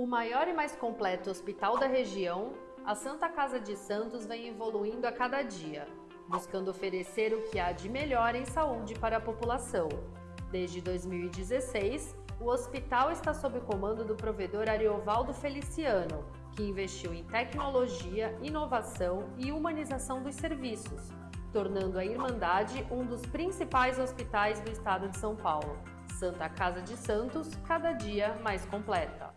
O maior e mais completo hospital da região, a Santa Casa de Santos vem evoluindo a cada dia, buscando oferecer o que há de melhor em saúde para a população. Desde 2016, o hospital está sob comando do provedor Ariovaldo Feliciano, que investiu em tecnologia, inovação e humanização dos serviços, tornando a Irmandade um dos principais hospitais do estado de São Paulo. Santa Casa de Santos, cada dia mais completa.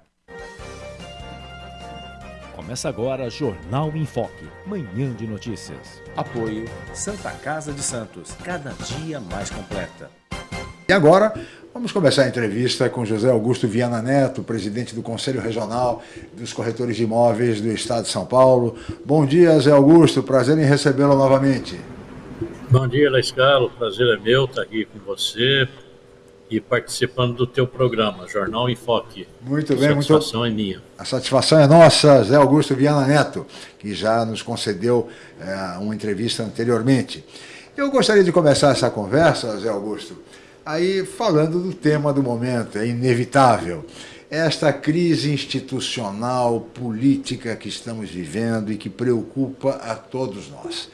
Começa agora Jornal em Foque, manhã de notícias. Apoio Santa Casa de Santos, cada dia mais completa. E agora, vamos começar a entrevista com José Augusto Viana Neto, presidente do Conselho Regional dos Corretores de Imóveis do Estado de São Paulo. Bom dia, Zé Augusto, prazer em recebê-lo novamente. Bom dia, Laiscalo, prazer é meu estar aqui com você, e participando do teu programa, Jornal Enfoque. Muito bem, a satisfação muito... é minha. A satisfação é nossa, Zé Augusto Viana Neto, que já nos concedeu é, uma entrevista anteriormente. Eu gostaria de começar essa conversa, Zé Augusto, aí falando do tema do momento, é inevitável. Esta crise institucional, política que estamos vivendo e que preocupa a todos nós.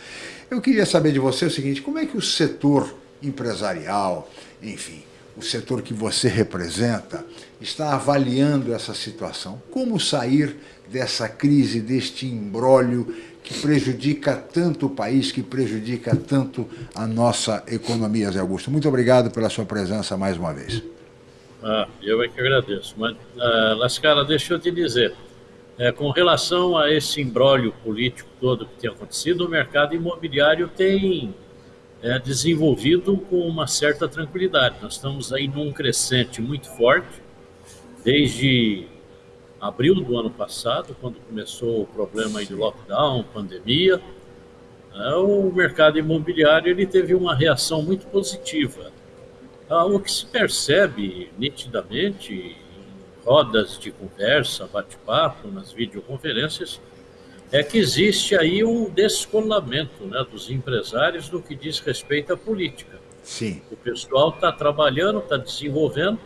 Eu queria saber de você o seguinte, como é que o setor empresarial, enfim, o setor que você representa, está avaliando essa situação? Como sair dessa crise, deste embrólio que prejudica tanto o país, que prejudica tanto a nossa economia, Zé Augusto? Muito obrigado pela sua presença mais uma vez. Ah, eu é que agradeço. Mas, ah, Lascara, deixa eu te dizer, é, com relação a esse embrólio político todo que tem acontecido, o mercado imobiliário tem é, desenvolvido com uma certa tranquilidade. Nós estamos aí num crescente muito forte, desde abril do ano passado, quando começou o problema de lockdown, pandemia, é, o mercado imobiliário ele teve uma reação muito positiva. Ah, o que se percebe nitidamente em rodas de conversa, bate-papo, nas videoconferências, é que existe aí um descolamento né, dos empresários no que diz respeito à política. Sim. O pessoal está trabalhando, está desenvolvendo.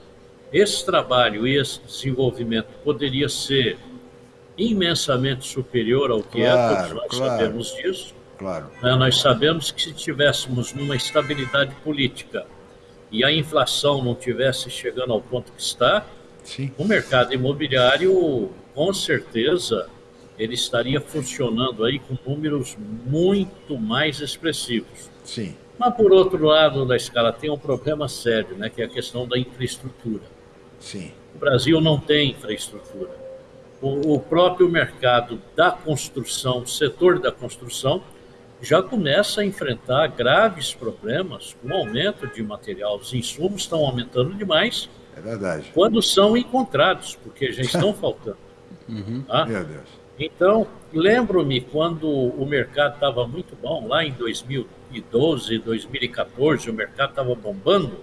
Esse trabalho e esse desenvolvimento poderia ser imensamente superior ao que claro, é, todos nós claro, sabemos disso. Claro. Né, nós sabemos que se tivéssemos numa estabilidade política e a inflação não tivesse chegando ao ponto que está, Sim. o mercado imobiliário, com certeza, ele estaria funcionando aí com números muito mais expressivos. Sim. Mas, por outro lado da escala, tem um problema sério, né, que é a questão da infraestrutura. Sim. O Brasil não tem infraestrutura. O, o próprio mercado da construção, o setor da construção, já começa a enfrentar graves problemas com o aumento de material. Os insumos estão aumentando demais. É verdade. Quando são encontrados, porque já estão faltando. Uhum. Tá? Meu Deus. Então, lembro-me quando o mercado estava muito bom, lá em 2012, 2014, o mercado estava bombando.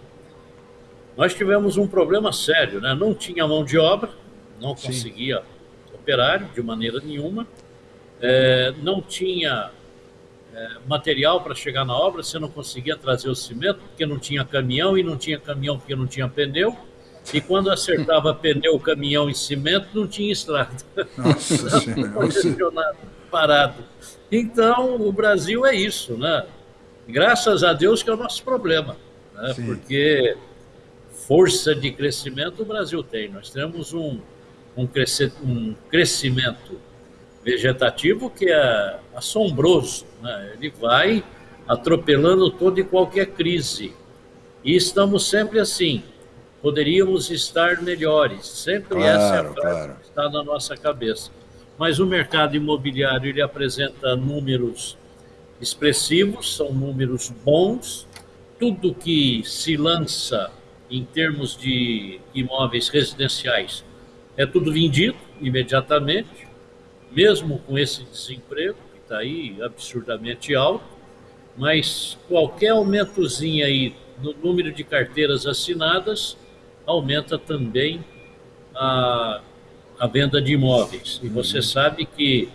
Nós tivemos um problema sério, né? Não tinha mão de obra, não Sim. conseguia operário de maneira nenhuma, é, não tinha é, material para chegar na obra, você não conseguia trazer o cimento porque não tinha caminhão e não tinha caminhão porque não tinha pneu. E quando acertava pneu, caminhão e cimento, não tinha estrada. Nossa Senhora. parado. Então, o Brasil é isso, né? Graças a Deus que é o nosso problema, né? porque força de crescimento o Brasil tem. Nós temos um, um, cresce, um crescimento vegetativo que é assombroso. Né? Ele vai atropelando toda e qualquer crise. E estamos sempre assim, poderíamos estar melhores. Sempre claro, essa é a frase claro. que está na nossa cabeça. Mas o mercado imobiliário ele apresenta números expressivos, são números bons. Tudo que se lança em termos de imóveis residenciais é tudo vendido imediatamente, mesmo com esse desemprego que está aí absurdamente alto. Mas qualquer aumentozinho aí no número de carteiras assinadas aumenta também a, a venda de imóveis. E você uhum. sabe que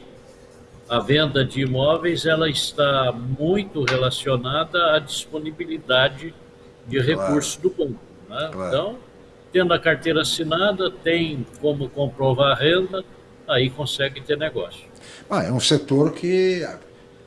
a venda de imóveis ela está muito relacionada à disponibilidade de claro. recursos do banco. Né? Claro. Então, tendo a carteira assinada, tem como comprovar a renda, aí consegue ter negócio. Ah, é um setor que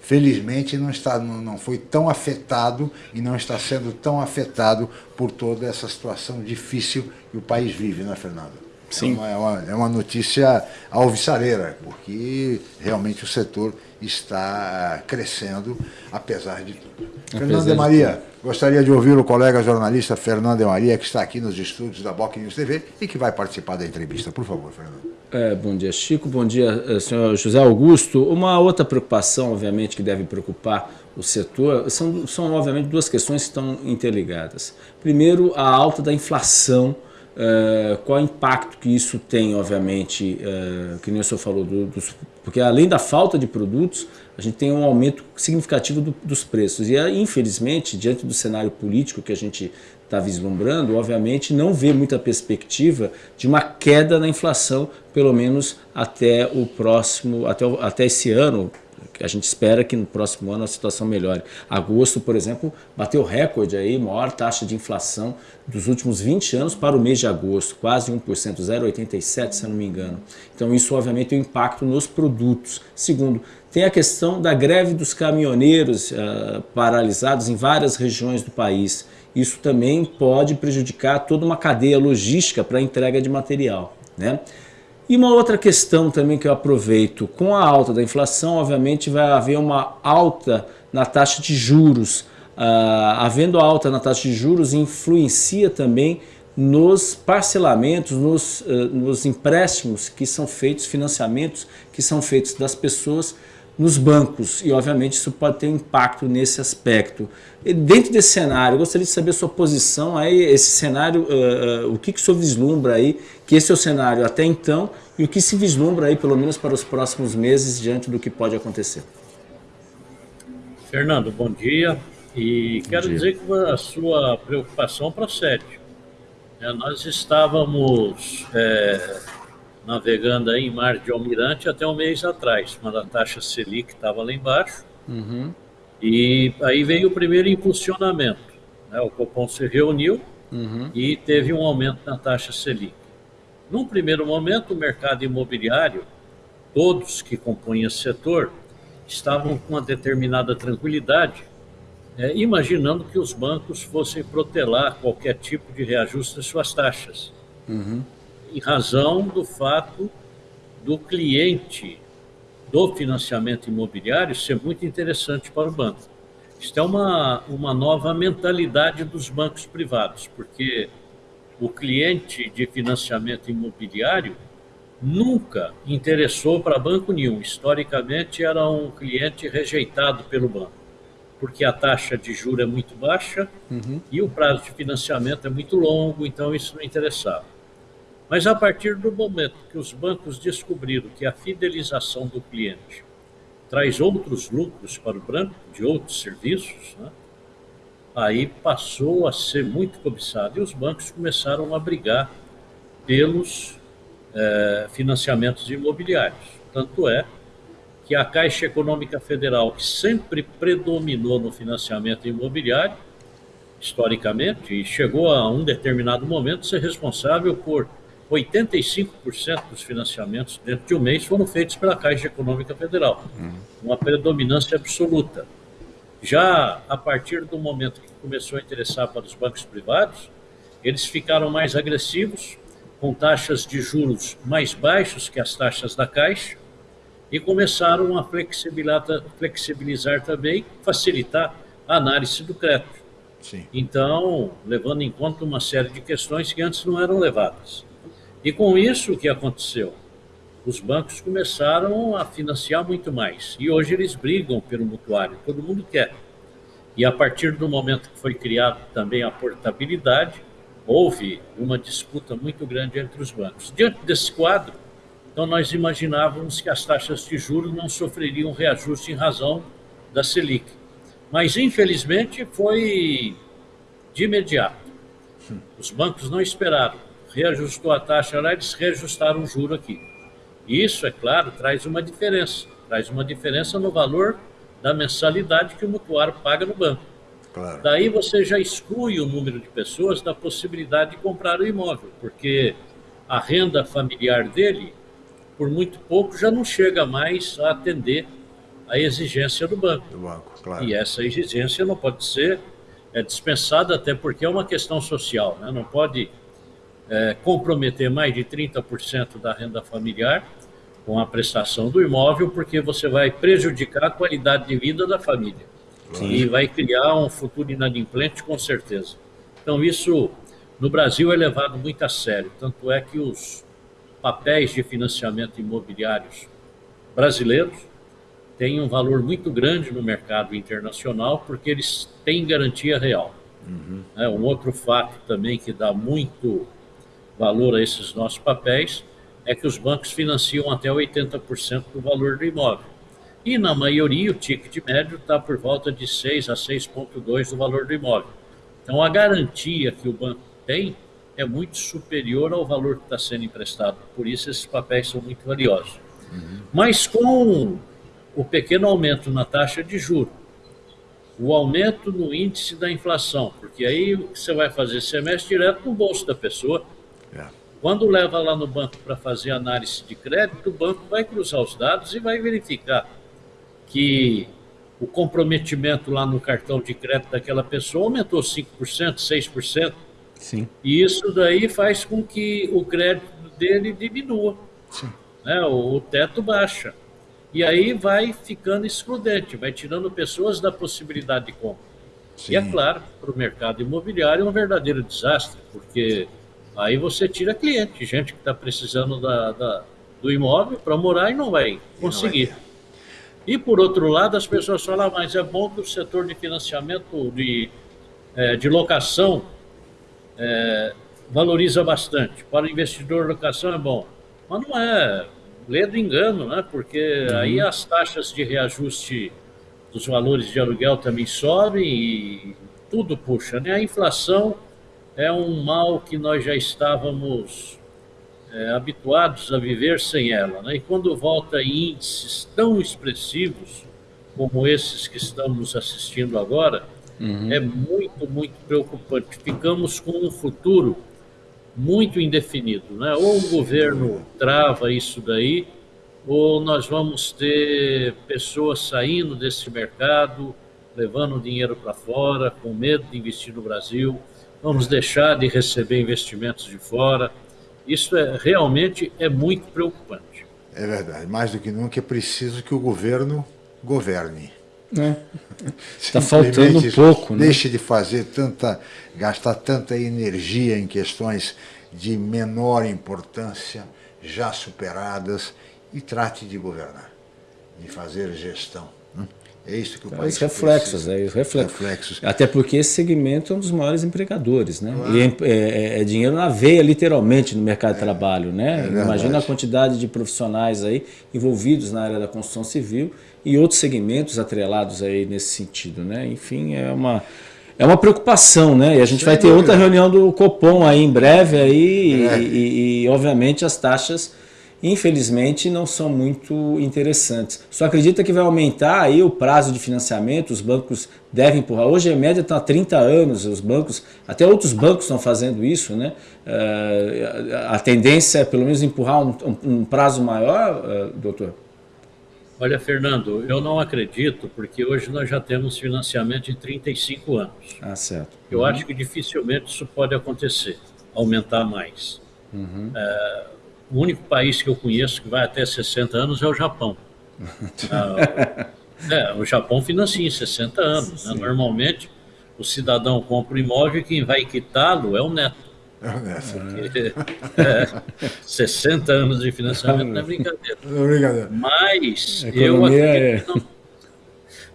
felizmente não, está, não foi tão afetado e não está sendo tão afetado por toda essa situação difícil que o país vive, né, Fernando? Sim. É uma, é uma notícia alvissareira, porque realmente o setor está crescendo, apesar de tudo. Apesar Fernando de Maria, tudo. gostaria de ouvir o colega jornalista Fernando de Maria, que está aqui nos estúdios da Boc News TV e que vai participar da entrevista. Por favor, Fernando. É, bom dia, Chico. Bom dia, eh, senhor José Augusto. Uma outra preocupação, obviamente, que deve preocupar o setor, são, são obviamente, duas questões que estão interligadas. Primeiro, a alta da inflação, uh, qual o impacto que isso tem, obviamente, uh, que nem o senhor falou, do, dos, porque além da falta de produtos, a gente tem um aumento significativo do, dos preços. E, infelizmente, diante do cenário político que a gente está vislumbrando, obviamente não vê muita perspectiva de uma queda na inflação, pelo menos até o próximo, até, até esse ano, a gente espera que no próximo ano a situação melhore. Agosto, por exemplo, bateu recorde aí, maior taxa de inflação dos últimos 20 anos para o mês de agosto, quase 1%, 0,87 se eu não me engano. Então isso obviamente tem um impacto nos produtos. Segundo, tem a questão da greve dos caminhoneiros uh, paralisados em várias regiões do país isso também pode prejudicar toda uma cadeia logística para entrega de material. Né? E uma outra questão também que eu aproveito, com a alta da inflação, obviamente vai haver uma alta na taxa de juros. Uh, havendo alta na taxa de juros, influencia também nos parcelamentos, nos, uh, nos empréstimos que são feitos, financiamentos que são feitos das pessoas nos bancos e obviamente isso pode ter impacto nesse aspecto. E dentro desse cenário, eu gostaria de saber a sua posição aí, esse cenário, uh, uh, o que, que o senhor vislumbra aí, que esse é o cenário até então e o que se vislumbra aí pelo menos para os próximos meses diante do que pode acontecer. Fernando, bom dia e bom quero dia. dizer que a sua preocupação procede. É, nós estávamos é, navegando aí em mar de Almirante até um mês atrás, quando a taxa Selic estava lá embaixo. Uhum. E aí veio o primeiro impulsionamento. Né? O Copom se reuniu uhum. e teve um aumento na taxa Selic. Num primeiro momento, o mercado imobiliário, todos que compõem esse setor, estavam com uma determinada tranquilidade, é, imaginando que os bancos fossem protelar qualquer tipo de reajuste das suas taxas. Uhum em razão do fato do cliente do financiamento imobiliário ser muito interessante para o banco. Isto é uma, uma nova mentalidade dos bancos privados, porque o cliente de financiamento imobiliário nunca interessou para banco nenhum. Historicamente, era um cliente rejeitado pelo banco, porque a taxa de juro é muito baixa uhum. e o prazo de financiamento é muito longo, então isso não interessava. Mas a partir do momento que os bancos descobriram que a fidelização do cliente traz outros lucros para o banco, de outros serviços, né? aí passou a ser muito cobiçado e os bancos começaram a brigar pelos é, financiamentos imobiliários. Tanto é que a Caixa Econômica Federal, que sempre predominou no financiamento imobiliário, historicamente, e chegou a um determinado momento ser responsável por 85% dos financiamentos dentro de um mês foram feitos pela Caixa Econômica Federal, uhum. uma predominância absoluta. Já a partir do momento que começou a interessar para os bancos privados, eles ficaram mais agressivos, com taxas de juros mais baixos que as taxas da Caixa, e começaram a flexibilizar, flexibilizar também, facilitar a análise do crédito. Sim. Então, levando em conta uma série de questões que antes não eram levadas. E com isso, o que aconteceu? Os bancos começaram a financiar muito mais. E hoje eles brigam pelo mutuário, todo mundo quer. E a partir do momento que foi criado também a portabilidade, houve uma disputa muito grande entre os bancos. Diante desse quadro, então nós imaginávamos que as taxas de juros não sofreriam reajuste em razão da Selic. Mas, infelizmente, foi de imediato. Os bancos não esperaram reajustou a taxa lá, eles reajustaram o juro aqui. Isso, é claro, traz uma diferença. Traz uma diferença no valor da mensalidade que o mutuário paga no banco. Claro. Daí você já exclui o número de pessoas da possibilidade de comprar o imóvel, porque a renda familiar dele, por muito pouco, já não chega mais a atender a exigência do banco. Do banco, claro. E essa exigência não pode ser é, dispensada, até porque é uma questão social. Né? Não pode é, comprometer mais de 30% da renda familiar com a prestação do imóvel, porque você vai prejudicar a qualidade de vida da família. Sim. E vai criar um futuro inadimplente, com certeza. Então, isso no Brasil é levado muito a sério. Tanto é que os papéis de financiamento imobiliários brasileiros têm um valor muito grande no mercado internacional, porque eles têm garantia real. Uhum. É, um outro fato também que dá muito valor a esses nossos papéis é que os bancos financiam até 80% do valor do imóvel. E na maioria o ticket médio está por volta de 6 a 6,2 do valor do imóvel. Então a garantia que o banco tem é muito superior ao valor que está sendo emprestado. Por isso esses papéis são muito valiosos. Uhum. Mas com o pequeno aumento na taxa de juro, o aumento no índice da inflação, porque aí você vai fazer semestre direto no bolso da pessoa. É. Quando leva lá no banco para fazer análise de crédito, o banco vai cruzar os dados e vai verificar que o comprometimento lá no cartão de crédito daquela pessoa aumentou 5%, 6%. Sim. E isso daí faz com que o crédito dele diminua. Sim. Né? O, o teto baixa. E aí vai ficando excludente, vai tirando pessoas da possibilidade de compra. Sim. E é claro, para o mercado imobiliário é um verdadeiro desastre, porque aí você tira cliente, gente que está precisando da, da, do imóvel para morar e não vai conseguir. E por outro lado, as pessoas falam, ah, mas é bom que o setor de financiamento, de, é, de locação, é, valoriza bastante. Para o investidor, locação é bom. Mas não é ledo engano, né? porque uhum. aí as taxas de reajuste dos valores de aluguel também sobem e tudo puxa. Né? A inflação é um mal que nós já estávamos é, habituados a viver sem ela. Né? E quando volta em índices tão expressivos como esses que estamos assistindo agora, uhum. é muito, muito preocupante. Ficamos com um futuro muito indefinido. Né? Ou o governo trava isso daí, ou nós vamos ter pessoas saindo desse mercado, levando dinheiro para fora, com medo de investir no Brasil, vamos deixar de receber investimentos de fora. Isso é, realmente é muito preocupante. É verdade. Mais do que nunca é preciso que o governo governe. Está faltando um pouco. Né? Deixe de fazer tanta, gastar tanta energia em questões de menor importância, já superadas, e trate de governar, de fazer gestão. É isso que o então, país Os reflexos, precisa. é os reflexos. reflexos. Até porque esse segmento é um dos maiores empregadores, né? E é, é, é, dinheiro na veia, literalmente, no mercado de é, trabalho, né? É Imagina a quantidade de profissionais aí envolvidos na área da construção civil e outros segmentos atrelados aí nesse sentido, né? Enfim, é uma é uma preocupação, né? E a gente Sem vai ter dúvida. outra reunião do Copom aí em breve aí e, e, e, obviamente as taxas infelizmente não são muito interessantes. Só acredita que vai aumentar aí o prazo de financiamento, os bancos devem empurrar. Hoje a média está há 30 anos, os bancos, até outros bancos estão fazendo isso, né? Uh, a tendência é pelo menos empurrar um, um prazo maior, uh, doutor? Olha, Fernando, eu não acredito, porque hoje nós já temos financiamento de 35 anos. Ah, certo. Eu uhum. acho que dificilmente isso pode acontecer, aumentar mais. Uhum. É, o único país que eu conheço que vai até 60 anos é o Japão. ah, é, o Japão financia em 60 anos. Né? Normalmente, o cidadão compra o imóvel e quem vai quitá-lo é o neto. Porque, é, 60 anos de financiamento não é brincadeira. Não é brincadeira. Mas eu acredito é... que não,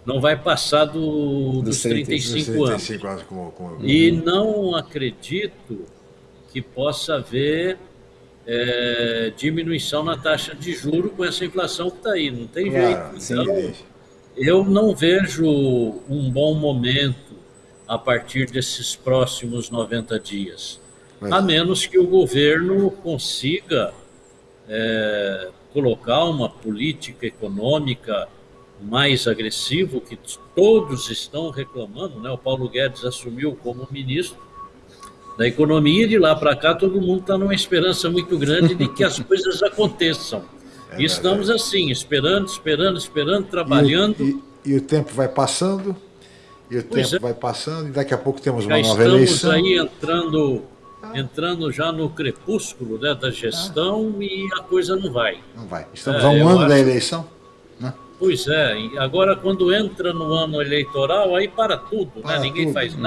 não vai passar do, dos 35, 35 anos. Como, como... E não acredito que possa haver é, diminuição na taxa de juro com essa inflação que está aí. Não tem claro, jeito. Então, eu não vejo um bom momento a partir desses próximos 90 dias. Mas... A menos que o governo consiga é, colocar uma política econômica mais agressivo que todos estão reclamando, né? O Paulo Guedes assumiu como ministro da economia e de lá para cá todo mundo está numa esperança muito grande de que as coisas aconteçam. É e estamos assim, esperando, esperando, esperando, trabalhando. E, e, e o tempo vai passando, e o pois tempo é. vai passando, e daqui a pouco temos uma já nova eleição. Estamos aí entrando, entrando já no crepúsculo né, da gestão ah. e a coisa não vai. Não vai. Estamos é, a um ano acho... da eleição? Né? Pois é, agora quando entra no ano eleitoral, aí para tudo, né? para né? ninguém tudo. faz uhum.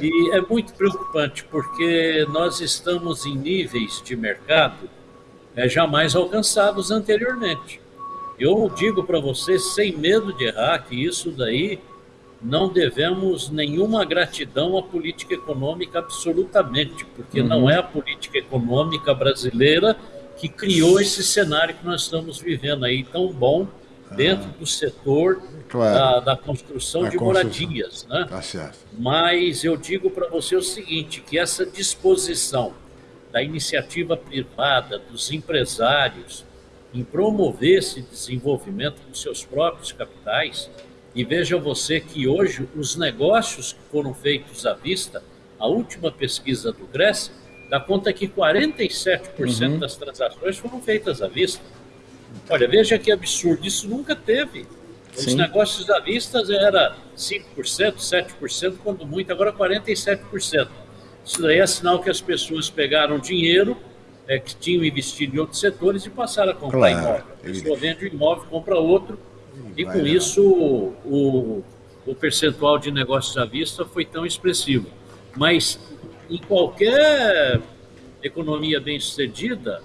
É e é muito preocupante, porque nós estamos em níveis de mercado é, jamais alcançados anteriormente. Eu digo para você, sem medo de errar, que isso daí não devemos nenhuma gratidão à política econômica absolutamente, porque uhum. não é a política econômica brasileira que criou esse cenário que nós estamos vivendo aí tão bom dentro ah, do setor claro. da, da, construção de construção. moradias. Né? Tá certo. Mas eu digo para você o seguinte, que essa disposição da iniciativa privada, dos empresários, em promover esse desenvolvimento com seus próprios capitais, e veja você que hoje os negócios que foram feitos à vista, a última pesquisa do Cresce, dá conta que 47% uhum. das transações foram feitas à vista. Olha, veja que absurdo, isso nunca teve. Os Sim. negócios à vista era 5%, 7%, quando muito, agora 47%. Isso daí é sinal que as pessoas pegaram dinheiro é, que tinham investido em outros setores e passaram a comprar claro. imóvel. A pessoa vende um imóvel, compra outro, e com isso o, o percentual de negócios à vista foi tão expressivo. Mas em qualquer economia bem sucedida,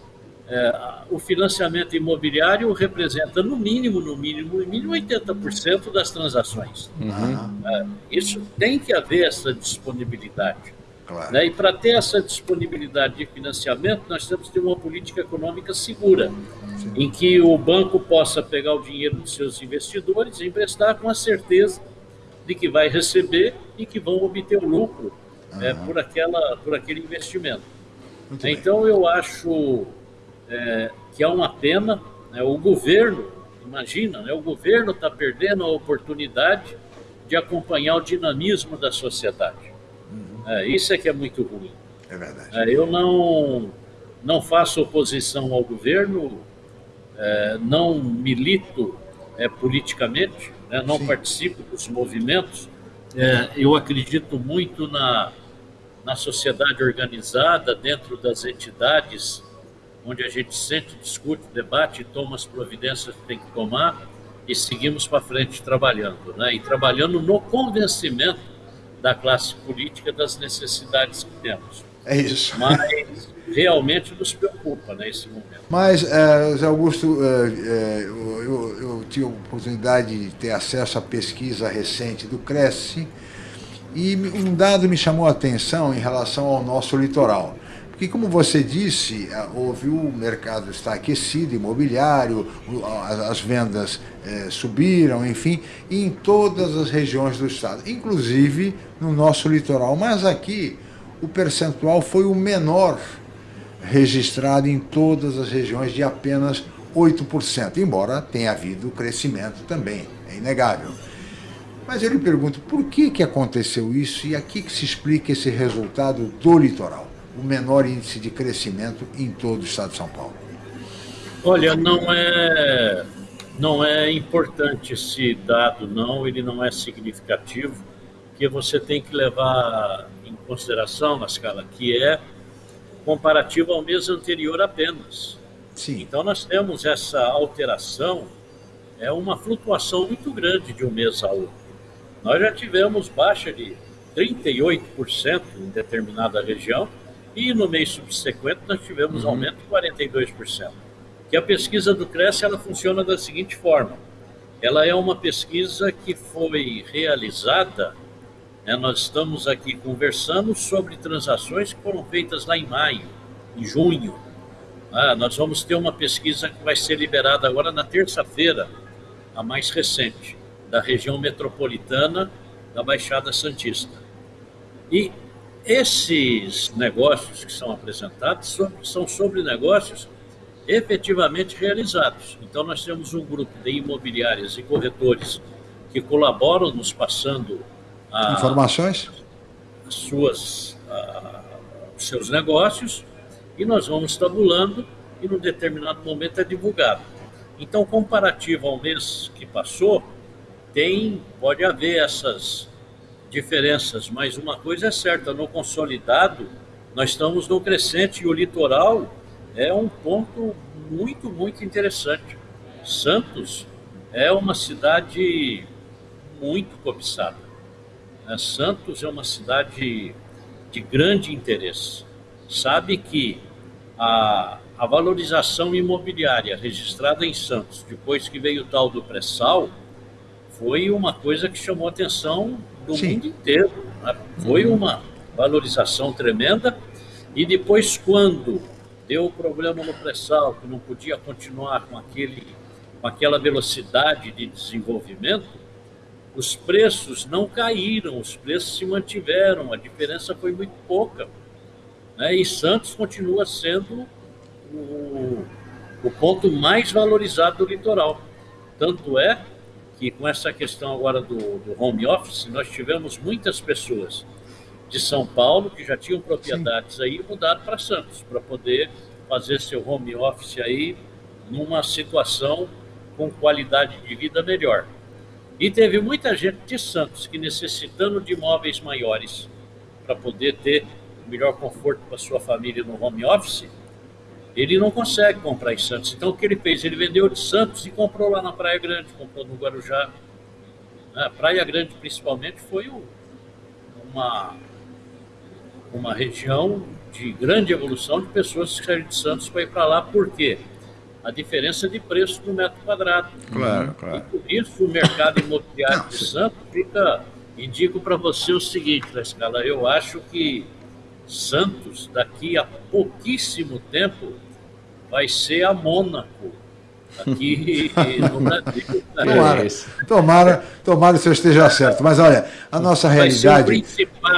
é, o financiamento imobiliário representa no mínimo, no mínimo, no mínimo 80% das transações. Uhum. É, isso tem que haver essa disponibilidade. Claro. Né? E para ter essa disponibilidade de financiamento, nós temos que ter uma política econômica segura, Sim. em que o banco possa pegar o dinheiro dos seus investidores e emprestar com a certeza de que vai receber e que vão obter o lucro uhum. é, por, aquela, por aquele investimento. Muito então, bem. eu acho é, que é uma pena, né, o governo, imagina, né, o governo está perdendo a oportunidade de acompanhar o dinamismo da sociedade. É, isso é que é muito ruim. É verdade. É, eu não, não faço oposição ao governo, é, não milito é, politicamente, né, não Sim. participo dos movimentos. É, eu acredito muito na, na sociedade organizada, dentro das entidades, onde a gente sente, discute, debate, toma as providências que tem que tomar e seguimos para frente trabalhando. Né? E trabalhando no convencimento da classe política das necessidades que temos. É isso. Mas realmente nos preocupa nesse momento. Mas, é, Zé Augusto, é, é, eu, eu, eu, tive a oportunidade de ter acesso à pesquisa recente do Cresce e um dado me chamou a atenção em relação ao nosso litoral. Porque, como você disse, houve o mercado está aquecido, imobiliário, as vendas é, subiram, enfim, em todas as regiões do estado, inclusive no nosso litoral. Mas aqui o percentual foi o menor registrado em todas as regiões, de apenas 8%, embora tenha havido crescimento também, é inegável. Mas eu lhe pergunto, por que, que aconteceu isso e aqui que se explica esse resultado do litoral? O menor índice de crescimento em todo o estado de São Paulo? Olha, não é, não é importante esse dado, não, ele não é significativo, porque você tem que levar em consideração, na escala, que é comparativo ao mês anterior apenas. Sim. Então nós temos essa alteração, é uma flutuação muito grande de um mês a outro. Nós já tivemos baixa de 38% em determinada região, e no mês subsequente nós tivemos uhum. aumento de 42%. Que a pesquisa do Cresce ela funciona da seguinte forma: ela é uma pesquisa que foi realizada. Né, nós estamos aqui conversando sobre transações que foram feitas lá em maio, em junho. Ah, nós vamos ter uma pesquisa que vai ser liberada agora na terça-feira, a mais recente, da região metropolitana da Baixada Santista. E esses negócios que são apresentados são sobre negócios efetivamente realizados. Então, nós temos um grupo de imobiliárias e corretores que colaboram nos passando a, informações, as suas, a, os seus negócios, e nós vamos tabulando e, num determinado momento, é divulgado. Então, comparativo ao mês que passou, tem, pode haver essas diferenças, mas uma coisa é certa, no consolidado, nós estamos no crescente e o litoral é um ponto muito, muito interessante. Santos é uma cidade muito cobiçada. Né? Santos é uma cidade de grande interesse. Sabe que a, a valorização imobiliária registrada em Santos, depois que veio o tal do pré-sal, foi uma coisa que chamou atenção do Sim. mundo inteiro. Né? Foi uhum. uma valorização tremenda. E depois, quando deu o problema no pré-sal, que não podia continuar com, aquele, com aquela velocidade de desenvolvimento, os preços não caíram, os preços se mantiveram, a diferença foi muito pouca. Né? E Santos continua sendo o, o ponto mais valorizado do litoral. Tanto é que com essa questão agora do, do home office, nós tivemos muitas pessoas de São Paulo que já tinham propriedades Sim. aí mudaram para Santos para poder fazer seu home office aí numa situação com qualidade de vida melhor. E teve muita gente de Santos que necessitando de imóveis maiores para poder ter melhor conforto para sua família no home office, ele não consegue comprar em Santos. Então o que ele fez? Ele vendeu de Santos e comprou lá na Praia Grande, comprou no Guarujá. A Praia Grande, principalmente, foi uma, uma região de grande evolução de pessoas que saíram de Santos para ir para lá. Por quê? A diferença de preço do metro quadrado. Claro, claro. E por isso o mercado imobiliário de Santos fica. Indico para você o seguinte, na escala, eu acho que Santos, daqui a pouquíssimo tempo, vai ser a Mônaco aqui no Brasil. Tomara, tomara, tomara que eu esteja certo. Mas olha, a nossa realidade.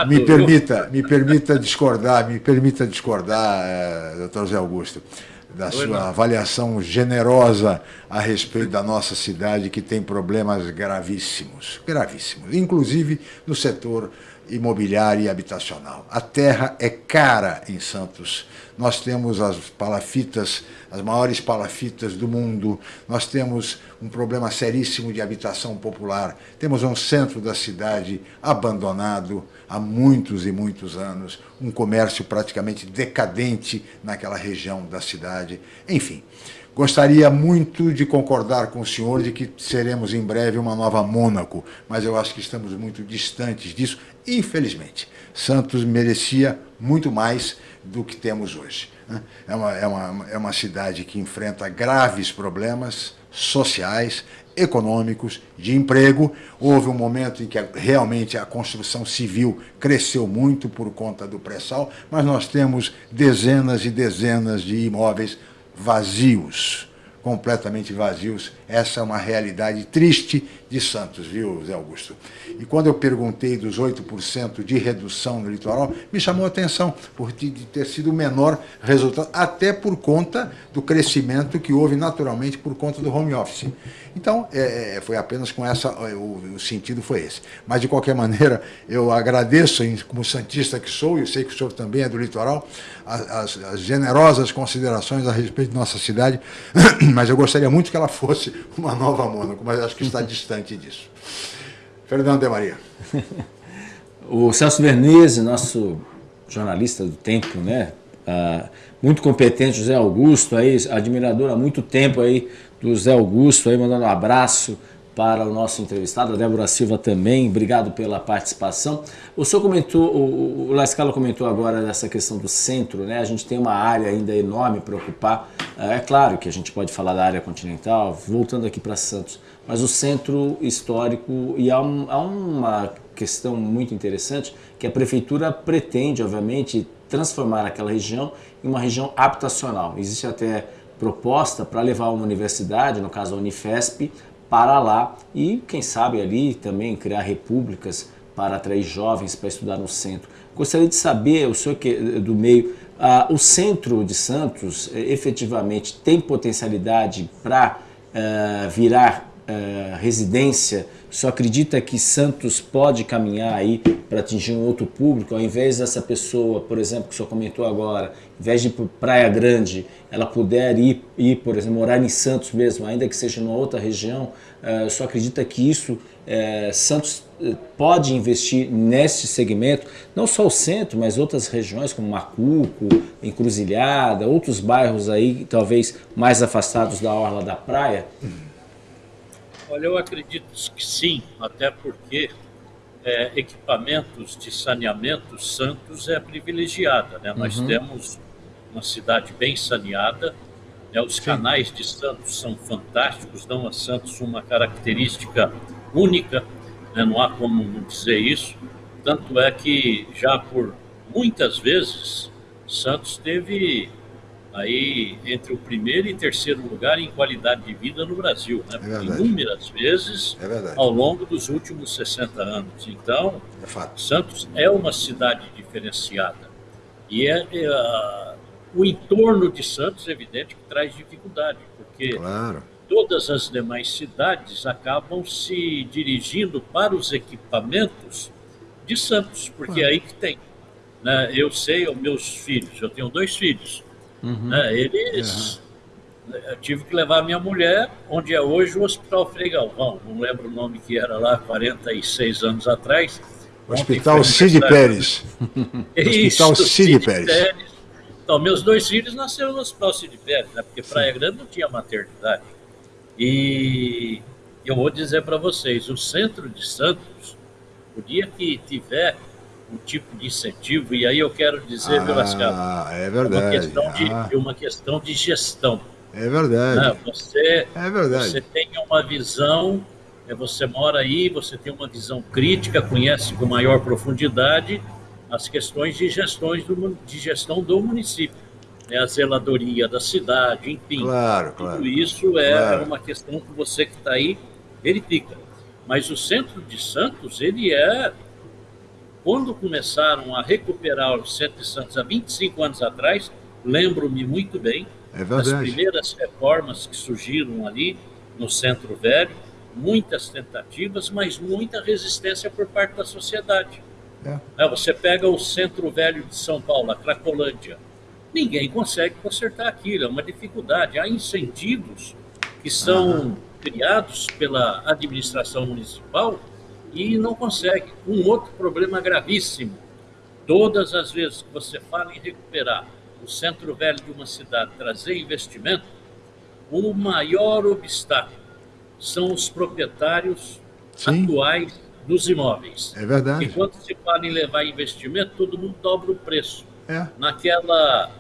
Me permita, me permita discordar, me permita discordar, eh, doutor Zé Augusto, da sua não. avaliação generosa a respeito da nossa cidade, que tem problemas gravíssimos, gravíssimos, inclusive no setor imobiliário e habitacional. A terra é cara em Santos. Nós temos as palafitas, as maiores palafitas do mundo. Nós temos um problema seríssimo de habitação popular. Temos um centro da cidade abandonado há muitos e muitos anos, um comércio praticamente decadente naquela região da cidade. Enfim, Gostaria muito de concordar com o senhor de que seremos em breve uma nova Mônaco, mas eu acho que estamos muito distantes disso, infelizmente. Santos merecia muito mais do que temos hoje. Né? É uma, é uma, é uma cidade que enfrenta graves problemas sociais, econômicos, de emprego. Houve um momento em que realmente a construção civil cresceu muito por conta do pré-sal, mas nós temos dezenas e dezenas de imóveis vazios, completamente vazios. Essa é uma realidade triste de Santos, viu, Zé Augusto? E quando eu perguntei dos 8% de redução no litoral, me chamou a atenção por ter sido o menor resultado, até por conta do crescimento que houve naturalmente por conta do home office. Então, é, é foi apenas com essa, o, o, sentido foi esse. Mas, de qualquer maneira, eu agradeço, como santista que sou, e eu sei que o senhor também é do litoral, as, as generosas considerações a respeito de nossa cidade, mas eu gostaria muito que ela fosse uma nova Mônaco, mas acho que está distante disso. Fernando de Maria. o Celso Vernese, nosso jornalista do tempo, né? Ah, muito competente, José Augusto, aí, admirador há muito tempo aí do José Augusto, aí, mandando um abraço para o nosso entrevistado, a Débora Silva também, obrigado pela participação. O senhor comentou, o, o Lascala comentou agora dessa questão do centro, né? A gente tem uma área ainda enorme para ocupar. É, é claro que a gente pode falar da área continental, voltando aqui para Santos, mas o centro histórico, e há, um, há uma questão muito interessante, que a prefeitura pretende, obviamente, transformar aquela região em uma região habitacional. Existe até proposta para levar uma universidade, no caso a Unifesp, para lá e, quem sabe, ali também criar repúblicas para atrair jovens para estudar no centro. Gostaria de saber, o senhor que do meio, ah, o centro de Santos eh, efetivamente tem potencialidade para eh, virar eh, residência? Só acredita que Santos pode caminhar aí para atingir um outro público, ao invés dessa pessoa, por exemplo, que o senhor comentou agora, ao invés de ir para Praia Grande, ela puder ir, ir, por exemplo, morar em Santos mesmo, ainda que seja numa outra região, uh, só acredita que isso, uh, Santos pode investir nesse segmento, não só o centro, mas outras regiões como Macuco, Encruzilhada, outros bairros aí talvez mais afastados da orla da praia? Olha, eu acredito que sim, até porque é, equipamentos de saneamento, Santos é privilegiada. Né? Uhum. Nós temos uma cidade bem saneada, né? os canais de Santos são fantásticos, dão a Santos uma característica única né? não há como dizer isso. Tanto é que já por muitas vezes Santos teve aí entre o primeiro e terceiro lugar em qualidade de vida no Brasil, né? É Inúmeras vezes é ao longo dos últimos 60 anos. Então, é Santos é uma cidade diferenciada. E é, é o entorno de Santos, é evidente, que traz dificuldade, porque claro todas as demais cidades acabam se dirigindo para os equipamentos de Santos, porque é aí que tem. Né? Eu sei, os meus filhos, eu tenho dois filhos, uhum. né? eles. Uhum. Eu tive que levar minha mulher, onde é hoje o Hospital Frei Galvão, não lembro o nome que era lá, 46 anos atrás. Hospital Cid Pérez. Hospital Cid Pérez. Pérez. Então, meus dois filhos nasceram no Hospital Cid Pérez, né? porque Praia Grande não tinha maternidade. E eu vou dizer para vocês, o centro de Santos, o dia que tiver um tipo de incentivo, e aí eu quero dizer, ah, é verdade. Uma questão, de, ah. uma questão de gestão. É verdade. Né? Você, é verdade. você tem uma visão, é, você mora aí, você tem uma visão crítica, conhece com maior profundidade as questões de, gestões do, de gestão do município né, a zeladoria da cidade, enfim. Claro, claro. Tudo isso é claro. uma questão que você que está aí verifica. Mas o centro de Santos, ele é. Quando começaram a recuperar o centro de Santos há 25 anos atrás, lembro-me muito bem é das primeiras reformas que surgiram ali no centro velho, muitas tentativas, mas muita resistência por parte da sociedade. É. É, você pega o centro velho de São Paulo, a Cracolândia, ninguém consegue consertar aquilo, é uma dificuldade. Há incentivos que são uhum. criados pela administração municipal e não consegue. Um outro problema gravíssimo: todas as vezes que você fala em recuperar o centro velho de uma cidade, trazer investimento, o maior obstáculo são os proprietários Sim. atuais dos imóveis. É verdade. E quando se fala em levar investimento, todo mundo dobra o preço. É. Naquela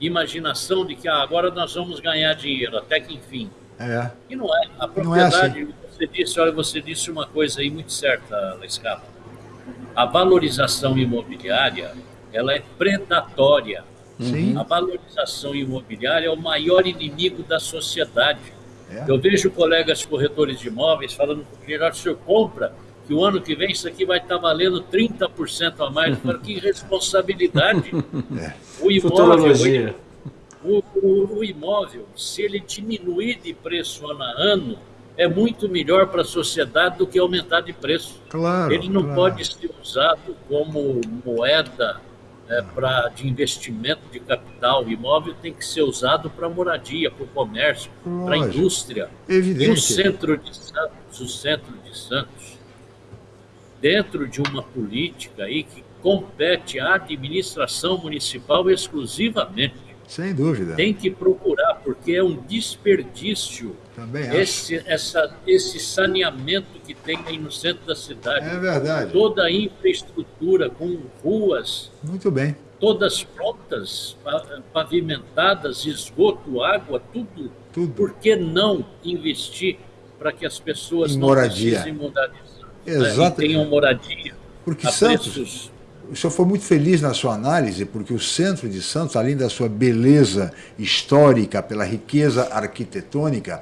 imaginação de que ah, agora nós vamos ganhar dinheiro, até que enfim. É. E não é. A propriedade, é assim. Você disse, olha, você disse uma coisa aí muito certa, Lescapa. A valorização imobiliária, ela é predatória. Sim. A valorização imobiliária é o maior inimigo da sociedade. É. Eu vejo colegas corretores de imóveis falando, Geraldo, o senhor compra que o ano que vem isso aqui vai estar valendo 30% a mais. Para que responsabilidade. É. O imóvel, o, o, o, imóvel, se ele diminuir de preço ano a ano, é muito melhor para a sociedade do que aumentar de preço. Claro, ele não claro. pode ser usado como moeda né, pra, de investimento de capital. O imóvel tem que ser usado para moradia, para o comércio, para a indústria. Evidente. E o centro de Santos, o centro de Santos, dentro de uma política aí que compete à administração municipal exclusivamente. Sem dúvida. Tem que procurar, porque é um desperdício Também esse, essa, esse saneamento que tem aí no centro da cidade. É verdade. Toda a infraestrutura com ruas. Muito bem. Todas prontas, pavimentadas, esgoto, água, tudo. Tudo. Por que não investir para que as pessoas em não moradia. precisem Exato. Né, e tenham moradia. Porque Santos, preços... o senhor foi muito feliz na sua análise, porque o centro de Santos, além da sua beleza histórica, pela riqueza arquitetônica,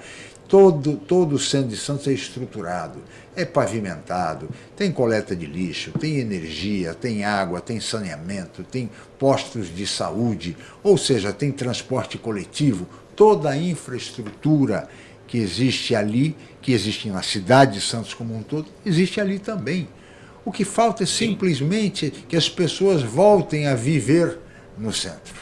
Todo, todo o centro de Santos é estruturado, é pavimentado, tem coleta de lixo, tem energia, tem água, tem saneamento, tem postos de saúde, ou seja, tem transporte coletivo, toda a infraestrutura que existe ali, que existe na cidade de Santos como um todo, existe ali também. O que falta é simplesmente que as pessoas voltem a viver no centro.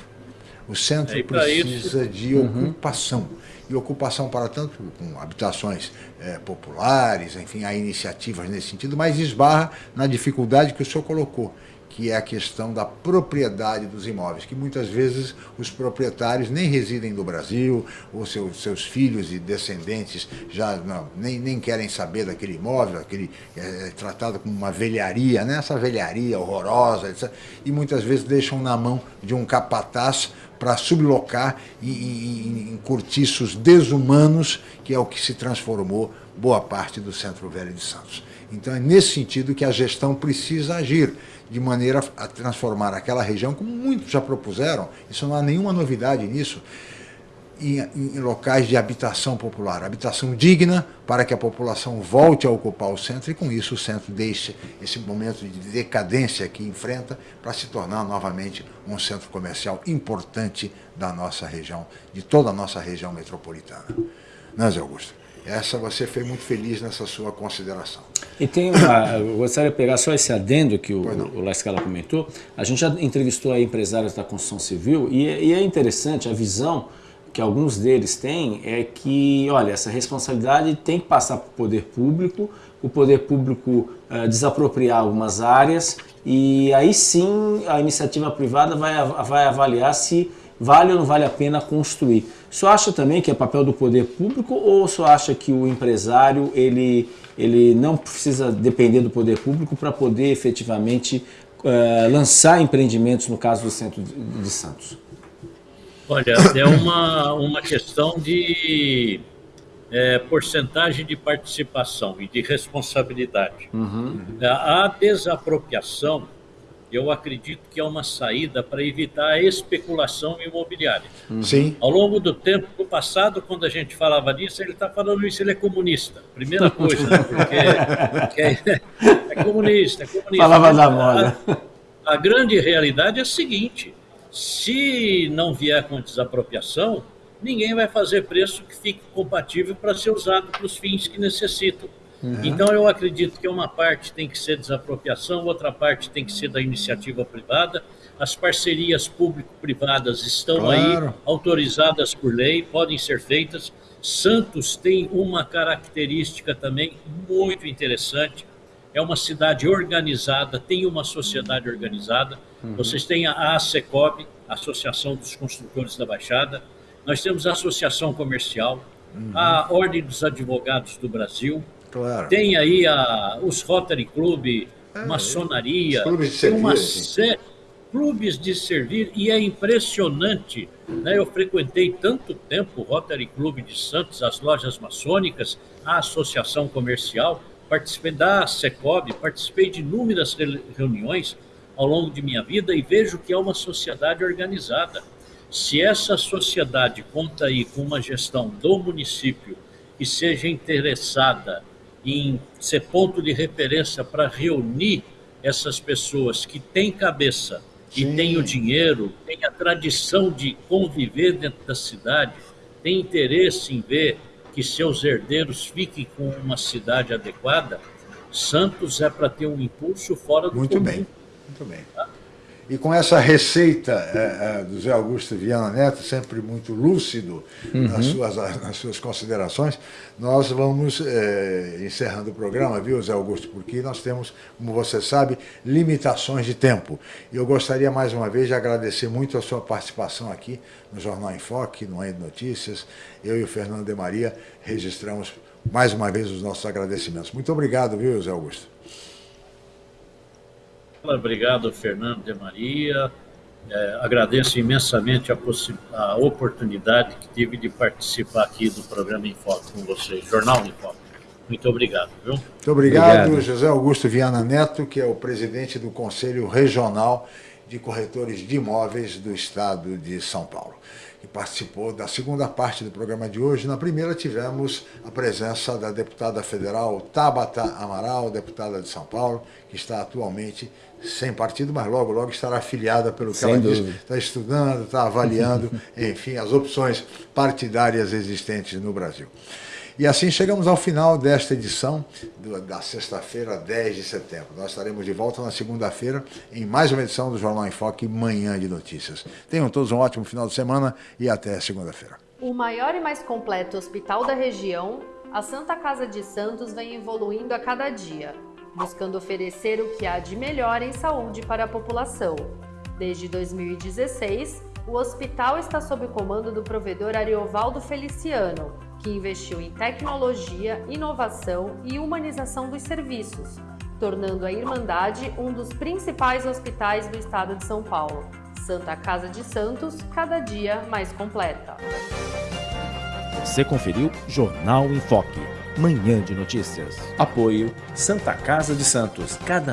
O centro é, precisa isso... de uhum. ocupação e ocupação para tanto com habitações é, populares, enfim, há iniciativas nesse sentido, mas esbarra na dificuldade que o senhor colocou, que é a questão da propriedade dos imóveis, que muitas vezes os proprietários nem residem no Brasil, ou seus, seus filhos e descendentes já não, nem, nem querem saber daquele imóvel, aquele é, tratado como uma velharia, né? essa velharia horrorosa, etc. e muitas vezes deixam na mão de um capataz para sublocar em, em, em cortiços desumanos, que é o que se transformou boa parte do Centro Velho de Santos. Então é nesse sentido que a gestão precisa agir, de maneira a transformar aquela região, como muitos já propuseram, isso não há nenhuma novidade nisso, em, em, locais de habitação popular, habitação digna para que a população volte a ocupar o centro e com isso o centro deixe esse momento de decadência que enfrenta para se tornar novamente um centro comercial importante da nossa região, de toda a nossa região metropolitana. Não, Zé Augusto? Essa você foi muito feliz nessa sua consideração. E tem uma, eu gostaria de pegar só esse adendo que o, o Lascala comentou. A gente já entrevistou aí empresários da construção civil e, e é interessante a visão que alguns deles têm é que, olha, essa responsabilidade tem que passar para o poder público, o poder público uh, desapropriar algumas áreas e aí sim a iniciativa privada vai, vai avaliar se vale ou não vale a pena construir. O senhor acha também que é papel do poder público ou o senhor acha que o empresário ele, ele não precisa depender do poder público para poder efetivamente uh, lançar empreendimentos no caso do centro de Santos? Olha, é uma, uma questão de é, porcentagem de participação e de responsabilidade. Uhum. A desapropriação, eu acredito que é uma saída para evitar a especulação imobiliária. Uhum. Sim. Ao longo do tempo, do passado, quando a gente falava disso, ele está falando isso, ele é comunista. Primeira coisa, né? porque, é, é, comunista, é comunista. Falava da moda. A, a grande realidade é a seguinte, se não vier com desapropriação, ninguém vai fazer preço que fique compatível para ser usado para os fins que necessitam. Uhum. Então, eu acredito que uma parte tem que ser desapropriação, outra parte tem que ser da iniciativa privada. As parcerias público-privadas estão claro. aí, autorizadas por lei, podem ser feitas. Santos tem uma característica também muito interessante. É uma cidade organizada, tem uma sociedade organizada Uhum. Vocês têm a ASECOB, Associação dos Construtores da Baixada, nós temos a Associação Comercial, uhum. a Ordem dos Advogados do Brasil, claro. tem aí a, os Rotary Club, é, maçonaria, clubes de servir, uma série clubes de servir e é impressionante. Né? Eu frequentei tanto tempo o Rotary Club de Santos, as lojas maçônicas, a associação comercial, participei da Secob, participei de inúmeras reuniões ao longo de minha vida e vejo que é uma sociedade organizada. Se essa sociedade conta aí com uma gestão do município que seja interessada em ser ponto de referência para reunir essas pessoas que têm cabeça Sim. e têm o dinheiro, têm a tradição de conviver dentro da cidade, têm interesse em ver que seus herdeiros fiquem com uma cidade adequada, Santos é para ter um impulso fora do Muito comum. bem. Muito bem. E com essa receita é, é, do Zé Augusto Viana Neto, sempre muito lúcido uhum. nas, suas, nas suas considerações, nós vamos é, encerrando o programa, viu, Zé Augusto? Porque nós temos, como você sabe, limitações de tempo. E eu gostaria mais uma vez de agradecer muito a sua participação aqui no Jornal Enfoque, no End Notícias. Eu e o Fernando de Maria registramos mais uma vez os nossos agradecimentos. Muito obrigado, viu, Zé Augusto? Obrigado, Fernando de Maria. É, agradeço imensamente a, a, oportunidade que tive de participar aqui do programa Enfoque com vocês, Jornal Enfoque. Muito obrigado, viu? Muito obrigado, obrigado, José Augusto Viana Neto, que é o presidente do Conselho Regional de Corretores de Imóveis do Estado de São Paulo. Que participou da segunda parte do programa de hoje. Na primeira tivemos a presença da deputada federal Tabata Amaral, deputada de São Paulo, que está atualmente sem partido, mas logo, logo estará afiliada pelo que Sem ela dúvida. diz, está estudando, está avaliando, enfim, as opções partidárias existentes no Brasil. E assim chegamos ao final desta edição da sexta-feira, 10 de setembro. Nós estaremos de volta na segunda-feira em mais uma edição do Jornal em Foque, Manhã de Notícias. Tenham todos um ótimo final de semana e até segunda-feira. O maior e mais completo hospital da região, a Santa Casa de Santos vem evoluindo a cada dia, buscando oferecer o que há de melhor em saúde para a população. Desde 2016, o hospital está sob comando do provedor Ariovaldo Feliciano, que investiu em tecnologia, inovação e humanização dos serviços, tornando a Irmandade um dos principais hospitais do estado de São Paulo. Santa Casa de Santos, cada dia mais completa. Você conferiu Jornal em Foque, Manhã de Notícias. Apoio Santa Casa de Santos, cada